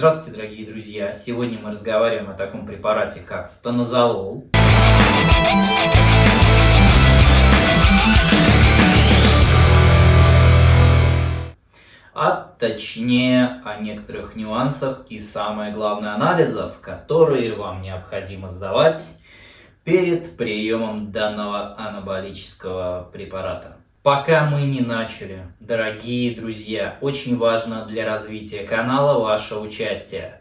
Здравствуйте, дорогие друзья! Сегодня мы разговариваем о таком препарате, как станозолол. А точнее о некоторых нюансах и самое главное анализов, которые вам необходимо сдавать перед приемом данного анаболического препарата. Пока мы не начали, дорогие друзья, очень важно для развития канала ваше участие.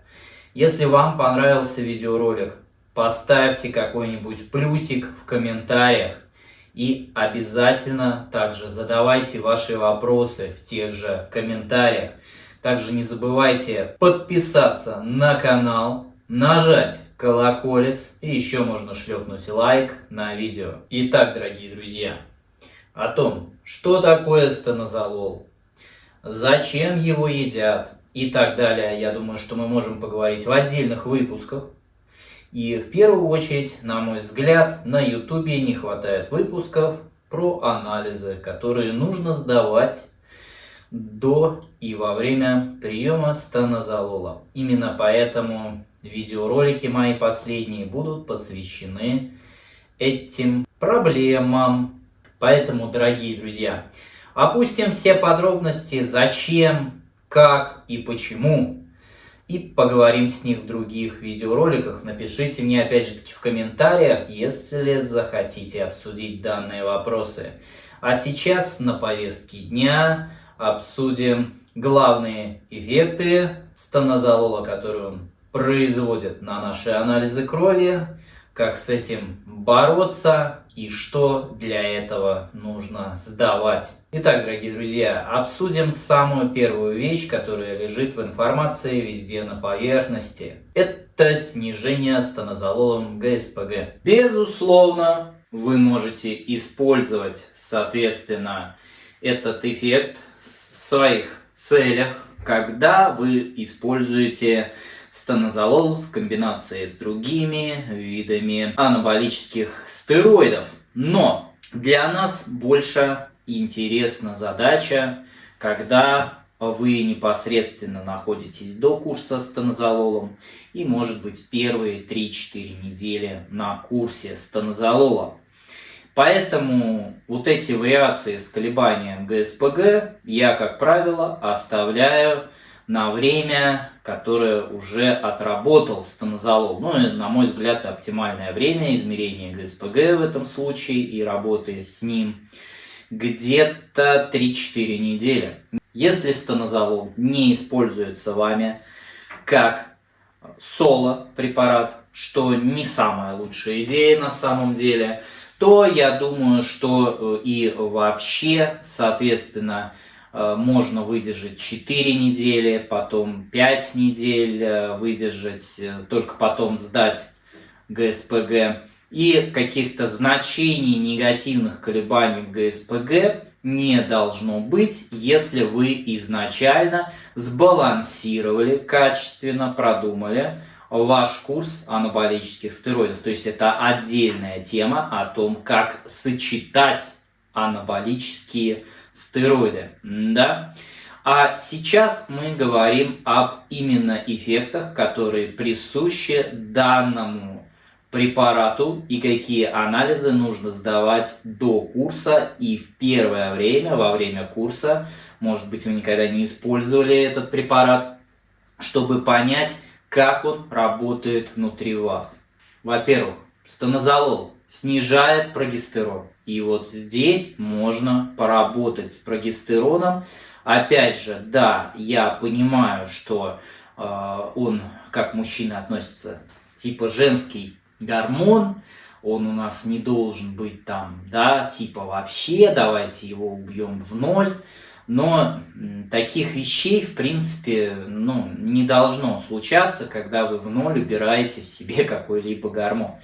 Если вам понравился видеоролик, поставьте какой-нибудь плюсик в комментариях. И обязательно также задавайте ваши вопросы в тех же комментариях. Также не забывайте подписаться на канал, нажать колоколец и еще можно шлепнуть лайк на видео. Итак, дорогие друзья, о том, что такое станозолол, зачем его едят и так далее, я думаю, что мы можем поговорить в отдельных выпусках. И в первую очередь, на мой взгляд, на ютубе не хватает выпусков про анализы, которые нужно сдавать до и во время приема станозолола. Именно поэтому видеоролики мои последние будут посвящены этим проблемам, Поэтому, дорогие друзья, опустим все подробности, зачем, как и почему, и поговорим с них в других видеороликах. Напишите мне опять же таки в комментариях, если захотите обсудить данные вопросы. А сейчас на повестке дня обсудим главные эффекты станозолола, которые он производит на наши анализы крови, как с этим бороться и что для этого нужно сдавать. Итак, дорогие друзья, обсудим самую первую вещь, которая лежит в информации везде на поверхности. Это снижение станозололом ГСПГ. Безусловно, вы можете использовать, соответственно, этот эффект в своих целях, когда вы используете станозолол в комбинации с другими видами анаболических стероидов. Но для нас больше интересна задача, когда вы непосредственно находитесь до курса с тонозололом и, может быть, первые 3-4 недели на курсе с тонозололом. Поэтому вот эти вариации с колебанием ГСПГ я, как правило, оставляю на время, которое уже отработал станозолол. Ну, на мой взгляд, оптимальное время измерения ГСПГ в этом случае и работы с ним где-то 3-4 недели. Если станозолол не используется вами как соло препарат, что не самая лучшая идея на самом деле, то я думаю, что э, и вообще, соответственно, можно выдержать 4 недели, потом 5 недель э, выдержать, э, только потом сдать ГСПГ. И каких-то значений негативных колебаний в ГСПГ не должно быть, если вы изначально сбалансировали, качественно продумали ваш курс анаболических стероидов. То есть это отдельная тема о том, как сочетать анаболические стероиды стероиды. Да? А сейчас мы говорим об именно эффектах, которые присущи данному препарату и какие анализы нужно сдавать до курса и в первое время, во время курса, может быть вы никогда не использовали этот препарат, чтобы понять, как он работает внутри вас. Во-первых, станозолол снижает прогестерон. И вот здесь можно поработать с прогестероном. Опять же, да, я понимаю, что э, он, как мужчина, относится типа женский гормон, он у нас не должен быть там, да, типа вообще, давайте его убьем в ноль. Но таких вещей, в принципе, ну, не должно случаться, когда вы в ноль убираете в себе какой-либо гормон.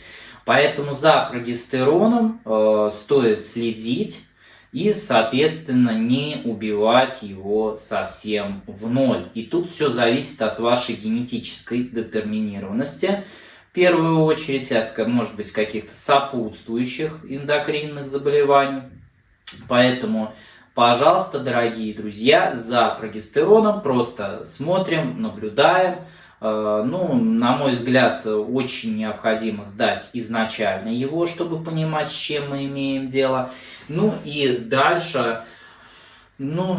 Поэтому за прогестероном э, стоит следить и, соответственно, не убивать его совсем в ноль. И тут все зависит от вашей генетической детерминированности. В первую очередь от, может быть, каких-то сопутствующих эндокринных заболеваний. Поэтому Пожалуйста, дорогие друзья, за прогестероном просто смотрим, наблюдаем. Э, ну, на мой взгляд, очень необходимо сдать изначально его, чтобы понимать, с чем мы имеем дело. Ну и дальше ну,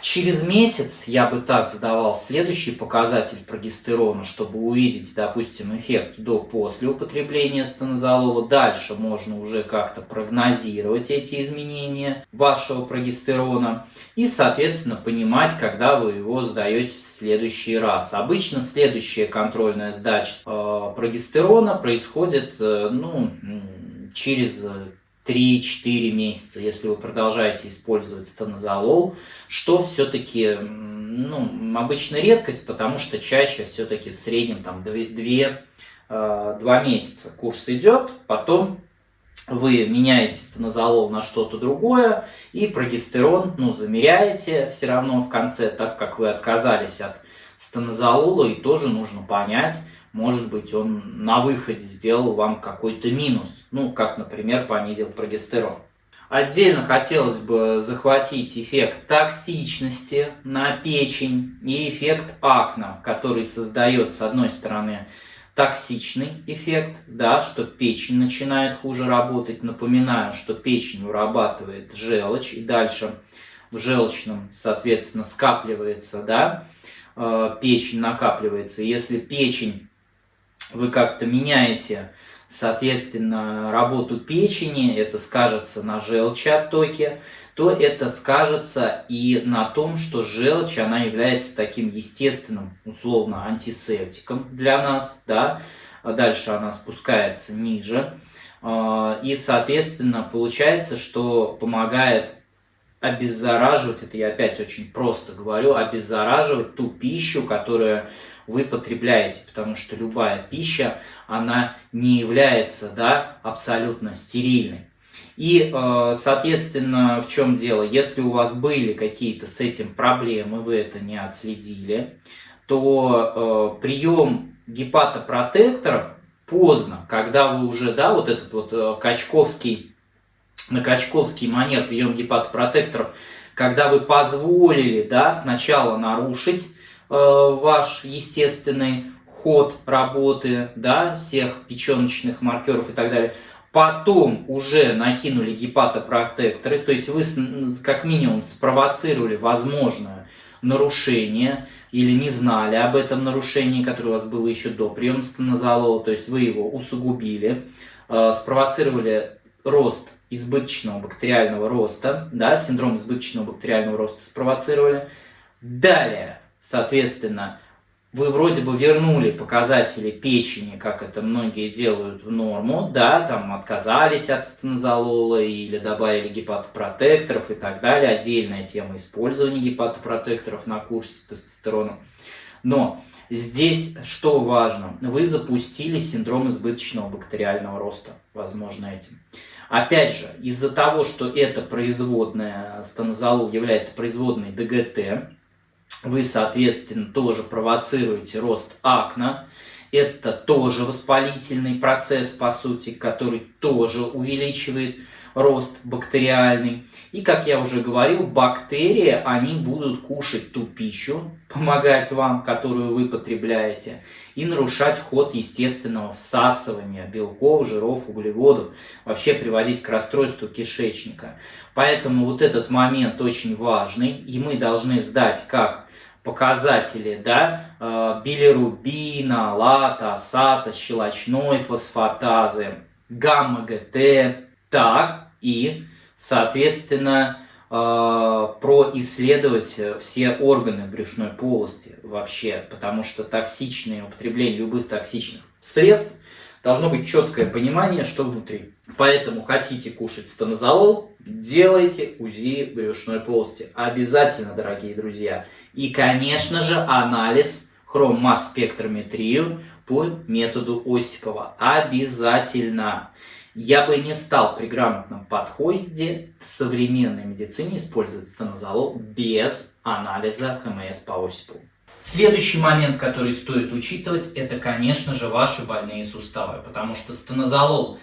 через месяц я бы так сдавал следующий показатель прогестерона, чтобы увидеть, допустим, эффект до-после употребления станозолола. Дальше можно уже как-то прогнозировать эти изменения вашего прогестерона и, соответственно, понимать, когда вы его сдаете в следующий раз. Обычно следующая контрольная сдача э, прогестерона происходит э, ну, через 3-4 месяца, если вы продолжаете использовать станозолол, что все-таки ну, обычно редкость, потому что чаще все-таки в среднем там 2, 2, 2 месяца курс идет, потом вы меняете станозолол на что-то другое, и прогестерон ну, замеряете все равно в конце, так как вы отказались от станозолола, и тоже нужно понять, может быть, он на выходе сделал вам какой-то минус, ну, как, например, понизил прогестерон. Отдельно хотелось бы захватить эффект токсичности на печень и эффект акна, который создает, с одной стороны, токсичный эффект, да, что печень начинает хуже работать. Напоминаю, что печень вырабатывает желчь, и дальше в желчном, соответственно, скапливается, да, э, печень накапливается. Если печень вы как-то меняете, соответственно, работу печени, это скажется на желчеоттоке, то это скажется и на том, что желчь, она является таким естественным, условно, антисептиком для нас, да, дальше она спускается ниже, а, и, соответственно, получается, что помогает обеззараживать, это я опять очень просто говорю, обеззараживать ту пищу, которая вы потребляете, потому что любая пища, она не является да, абсолютно стерильной. И, э, соответственно, в чем дело? Если у вас были какие-то с этим проблемы, вы это не отследили, то э, прием гепатопротекторов поздно, когда вы уже, да, вот этот вот э, качковский, на качковский манер прием гепатопротекторов, когда вы позволили, да, сначала нарушить ваш естественный ход работы, да, всех печеночных маркеров и так далее. Потом уже накинули гепатопротекторы, то есть вы как минимум спровоцировали возможное нарушение или не знали об этом нарушении, которое у вас было еще до приема станозолола, то есть вы его усугубили, э, спровоцировали рост избыточного бактериального роста, да, синдром избыточного бактериального роста спровоцировали. Далее Соответственно, вы вроде бы вернули показатели печени, как это многие делают в норму, да, там отказались от стенозолола или добавили гепатопротекторов и так далее. Отдельная тема использования гепатопротекторов на курсе тестостерона. Но здесь что важно? Вы запустили синдром избыточного бактериального роста, возможно, этим. Опять же, из-за того, что это производная, стенозолол является производной ДГТ, вы, соответственно, тоже провоцируете рост акна. Это тоже воспалительный процесс, по сути, который тоже увеличивает рост бактериальный. И, как я уже говорил, бактерии, они будут кушать ту пищу, помогать вам, которую вы потребляете, и нарушать ход естественного всасывания белков, жиров, углеводов, вообще приводить к расстройству кишечника. Поэтому вот этот момент очень важный, и мы должны сдать как показатели, да, э, билирубина, лата, сата, щелочной фосфатазы, гамма-ГТ, так и, соответственно, э, происследовать все органы брюшной полости вообще, потому что токсичное употребление любых токсичных средств должно быть четкое понимание, что внутри. Поэтому хотите кушать станозолол, делайте УЗИ брюшной полости. Обязательно, дорогие друзья. И, конечно же, анализ хроммасс-спектрометрию по методу Осипова. Обязательно. Я бы не стал при грамотном подходе в современной медицине использовать стенозолол без анализа ХМС по Осипову. Следующий момент, который стоит учитывать, это, конечно же, ваши больные суставы, потому что стенозолол,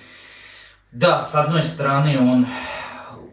да, с одной стороны, он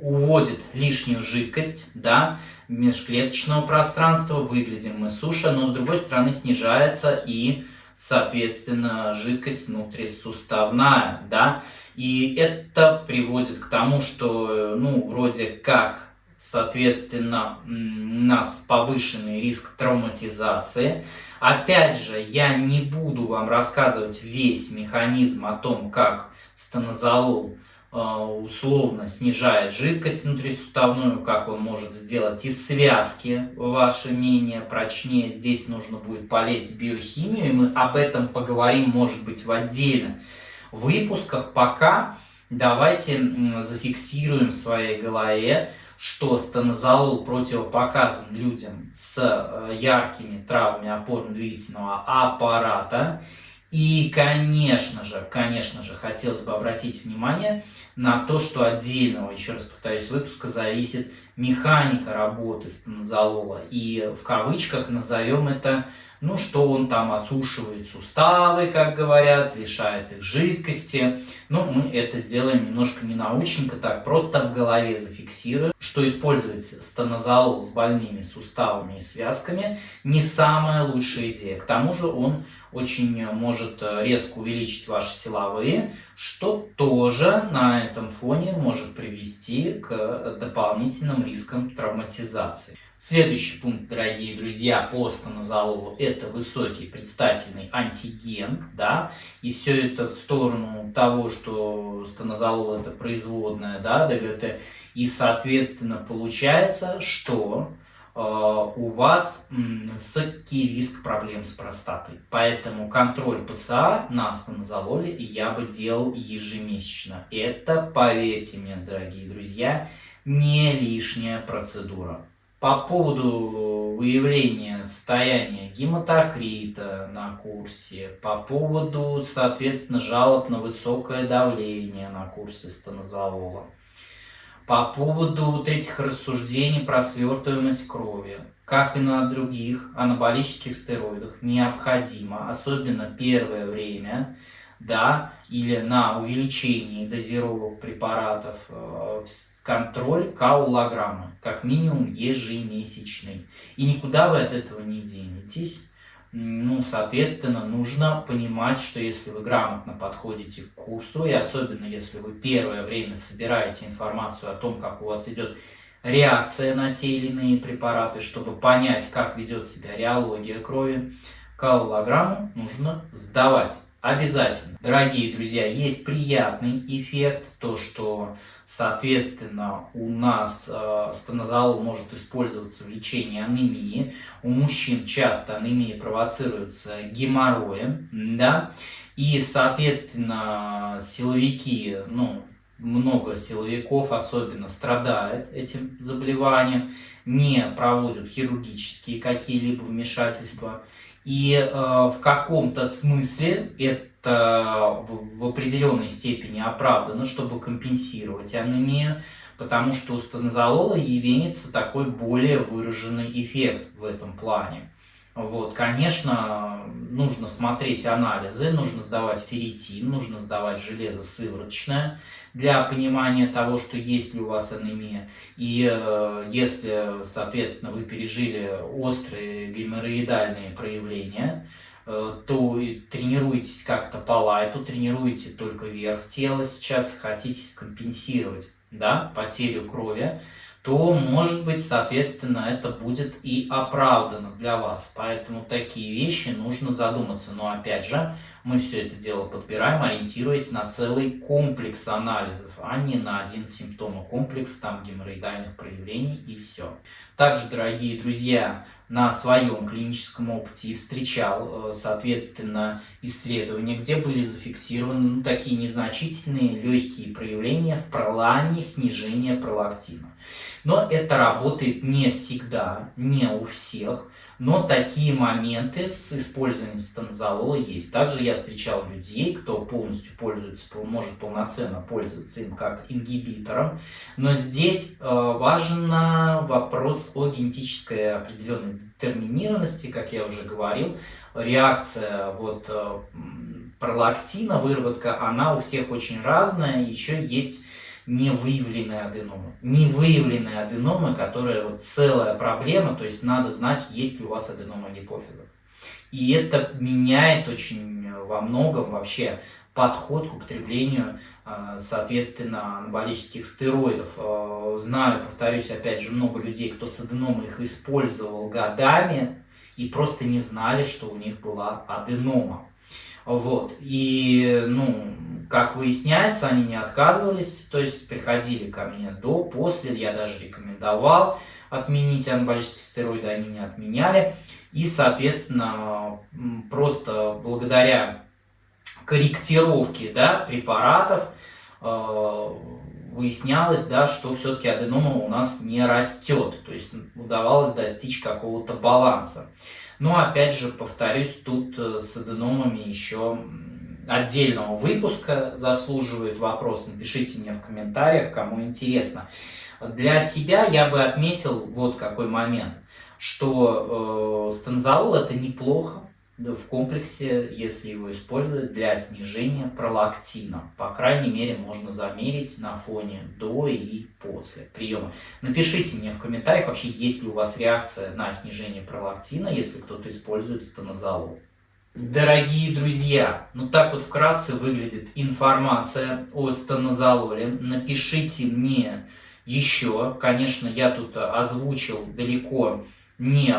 уводит лишнюю жидкость, да, межклеточного пространства, выглядим мы суше, но с другой стороны снижается и, соответственно, жидкость внутрисуставная, да, и это приводит к тому, что, ну, вроде как, соответственно, у нас повышенный риск травматизации. Опять же, я не буду вам рассказывать весь механизм о том, как стенозолол а, условно снижает жидкость внутрисуставную, как он может сделать и связки ваши менее прочнее. Здесь нужно будет полезть в биохимию, и мы об этом поговорим, может быть, в отдельных выпусках. Пока давайте зафиксируем в своей голове, что стенозолол противопоказан людям с э, яркими травмами опорно-двигательного аппарата и, конечно же, конечно же, хотелось бы обратить внимание на то, что отдельного, еще раз повторюсь, выпуска зависит механика работы стенозолола. И в кавычках назовем это ну, что он там осушивает суставы, как говорят, лишает их жидкости. Ну, мы это сделаем немножко не научненько, так, просто в голове зафиксируем, что использовать стенозолол с больными суставами и связками не самая лучшая идея. К тому же он очень может резко увеличить ваши силовые, что тоже на этом фоне может привести к дополнительным рискам травматизации. Следующий пункт, дорогие друзья, по станозололу – это высокий предстательный антиген, да, и все это в сторону того, что станозолол – это производная, да, ДГТ, и, соответственно, получается, что э, у вас высокий риск проблем с простатой. Поэтому контроль ПСА на станозололе я бы делал ежемесячно. Это, поверьте мне, дорогие друзья, не лишняя процедура. По поводу выявления состояния гематокрита на курсе, по поводу, соответственно, жалоб на высокое давление на курсе стенозолола, по поводу вот этих рассуждений про свертываемость крови, как и на других анаболических стероидах, необходимо, особенно первое время, да, или на увеличении дозировок препаратов э, контроль каулограмма, как минимум ежемесячный. И никуда вы от этого не денетесь. Ну, соответственно, нужно понимать, что если вы грамотно подходите к курсу, и особенно если вы первое время собираете информацию о том, как у вас идет реакция на те или иные препараты, чтобы понять, как ведет себя реология крови, каулограмму нужно сдавать. Обязательно. Дорогие друзья, есть приятный эффект, то что, соответственно, у нас э, стенозолол может использоваться в лечении анемии. У мужчин часто анемия провоцируется геморроем, да, и, соответственно, силовики, ну, много силовиков особенно страдает этим заболеванием, не проводят хирургические какие-либо вмешательства. И э, в каком-то смысле это в, в определенной степени оправдано, чтобы компенсировать анемию, потому что у стенозолола имеется такой более выраженный эффект в этом плане. Вот, конечно, нужно смотреть анализы, нужно сдавать ферритин, нужно сдавать железо сывороточное для понимания того, что есть ли у вас анемия. И э, если, соответственно, вы пережили острые геморроидальные проявления, э, то тренируйтесь как-то по лайту, тренируйте только верх тела сейчас, хотите скомпенсировать да, потерю крови, то, может быть, соответственно, это будет и оправдано для вас. Поэтому такие вещи нужно задуматься. Но, опять же, мы все это дело подбираем, ориентируясь на целый комплекс анализов, а не на один симптомокомплекс, там геморроидальных проявлений и все. Также, дорогие друзья, на своем клиническом опыте встречал, э, соответственно, исследования, где были зафиксированы ну, такие незначительные легкие проявления в плане снижения пролактина. Но это работает не всегда, не у всех, но такие моменты с использованием станзолола есть. Также я встречал людей, кто полностью пользуется, может полноценно пользоваться им как ингибитором. Но здесь э, важен вопрос о генетической определенной детерминированности, как я уже говорил. Реакция вот, э, пролактина, выработка, она у всех очень разная. Еще есть невыявленные аденомы. Невыявленные аденомы, которые вот целая проблема, то есть надо знать, есть ли у вас аденома гипофиза. И это меняет очень во многом вообще подход к употреблению, а, соответственно, анаболических стероидов. А, знаю, повторюсь, опять же, много людей, кто с аденомой их использовал годами и просто не знали, что у них была аденома. Вот. И, ну, как выясняется, они не отказывались, то есть приходили ко мне до, после, я даже рекомендовал отменить анаболические стероиды, они не отменяли. И, соответственно, просто благодаря корректировке да, препаратов э, выяснялось, да, что все-таки аденома у нас не растет, то есть удавалось достичь какого-то баланса. Но опять же, повторюсь, тут э, с аденомами еще отдельного выпуска заслуживает вопрос. Напишите мне в комментариях, кому интересно. Для себя я бы отметил вот какой момент, что э, станзолол это неплохо, в комплексе, если его использовать для снижения пролактина. По крайней мере, можно замерить на фоне до и после приема. Напишите мне в комментариях, вообще есть ли у вас реакция на снижение пролактина, если кто-то использует стенозолол. Дорогие друзья, ну так вот вкратце выглядит информация о стенозололе. Напишите мне еще, конечно, я тут озвучил далеко не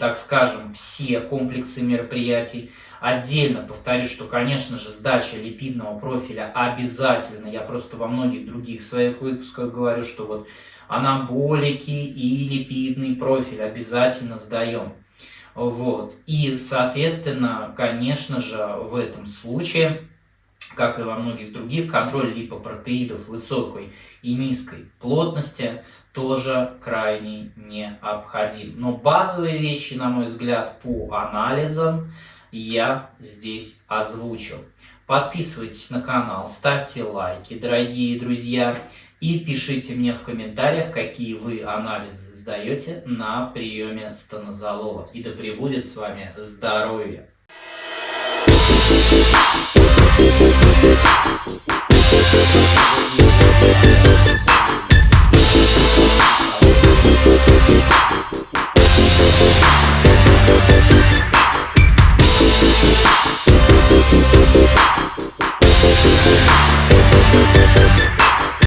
так скажем, все комплексы мероприятий. Отдельно повторюсь, что, конечно же, сдача липидного профиля обязательно. Я просто во многих других своих выпусках говорю, что вот анаболики и липидный профиль обязательно сдаем. Вот. И, соответственно, конечно же, в этом случае как и во многих других, контроль липопротеидов высокой и низкой плотности тоже крайне необходим. Но базовые вещи, на мой взгляд, по анализам я здесь озвучил. Подписывайтесь на канал, ставьте лайки, дорогие друзья, и пишите мне в комментариях, какие вы анализы сдаете на приеме станозолола. И да пребудет с вами здоровье!